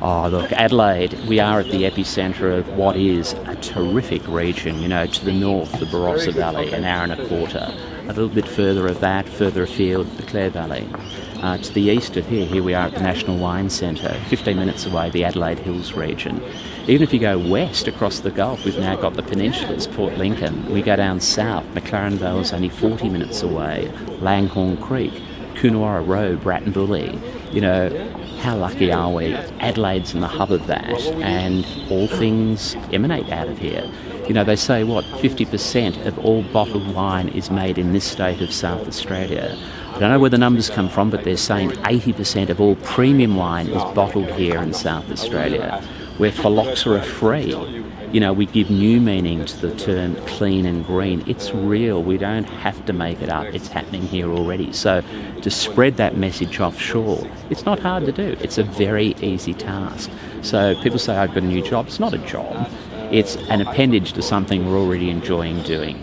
Oh, look, Adelaide, we are at the epicentre of what is a terrific region. You know, to the north, the Barossa Valley, an hour and a quarter. A little bit further of that, further afield, the Clare Valley. Uh, to the east of here, here we are at the National Wine Centre, 15 minutes away, the Adelaide Hills region. Even if you go west across the Gulf, we've now got the peninsulas, Port Lincoln. We go down south, McLaren Vale is only 40 minutes away, Langhorne Creek, Coonawarra Road, Wrattonbully. You know, how lucky are we? Adelaide's in the hub of that, and all things emanate out of here. You know, they say what 50% of all bottled wine is made in this state of South Australia. I don't know where the numbers come from, but they're saying 80% of all premium wine is bottled here in South Australia, where phylloxera free you know, we give new meaning to the term clean and green. It's real. We don't have to make it up. It's happening here already. So to spread that message offshore, it's not hard to do. It's a very easy task. So people say, I've got a new job. It's not a job. It's an appendage to something we're already enjoying doing.